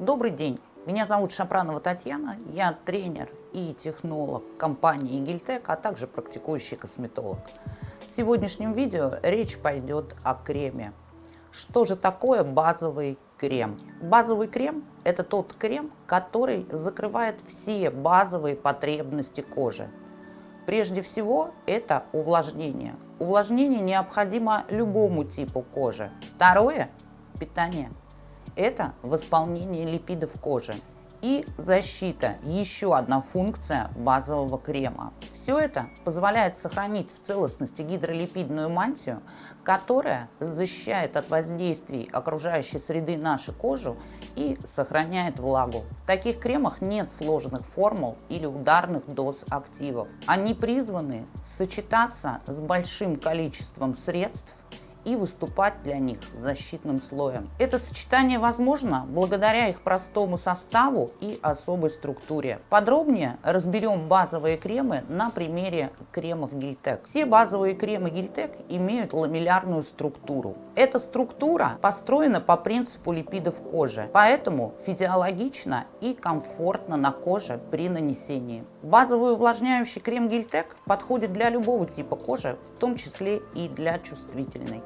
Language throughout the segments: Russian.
Добрый день, меня зовут Шапранова Татьяна, я тренер и технолог компании Гильтек, а также практикующий косметолог. В сегодняшнем видео речь пойдет о креме. Что же такое базовый крем? Базовый крем – это тот крем, который закрывает все базовые потребности кожи. Прежде всего, это увлажнение. Увлажнение необходимо любому типу кожи. Второе – питание это восполнение липидов кожи и защита, еще одна функция базового крема. Все это позволяет сохранить в целостности гидролипидную мантию, которая защищает от воздействий окружающей среды нашу кожу и сохраняет влагу. В таких кремах нет сложных формул или ударных доз активов. Они призваны сочетаться с большим количеством средств и выступать для них защитным слоем. Это сочетание возможно благодаря их простому составу и особой структуре. Подробнее разберем базовые кремы на примере кремов Гильтек. Все базовые кремы Гильтек имеют ламеллярную структуру. Эта структура построена по принципу липидов кожи, поэтому физиологично и комфортно на коже при нанесении. Базовый увлажняющий крем Гильтек подходит для любого типа кожи, в том числе и для чувствительной.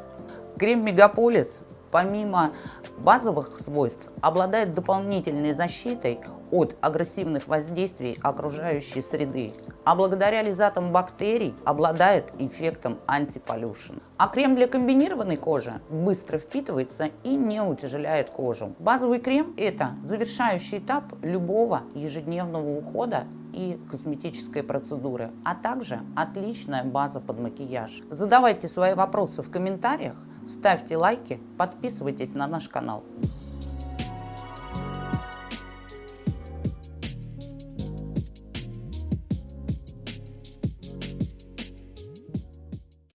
Крем Мегаполис помимо базовых свойств обладает дополнительной защитой от агрессивных воздействий окружающей среды, а благодаря лизатам бактерий обладает эффектом антиполюшн. А крем для комбинированной кожи быстро впитывается и не утяжеляет кожу. Базовый крем – это завершающий этап любого ежедневного ухода и косметической процедуры, а также отличная база под макияж. Задавайте свои вопросы в комментариях, Ставьте лайки, подписывайтесь на наш канал.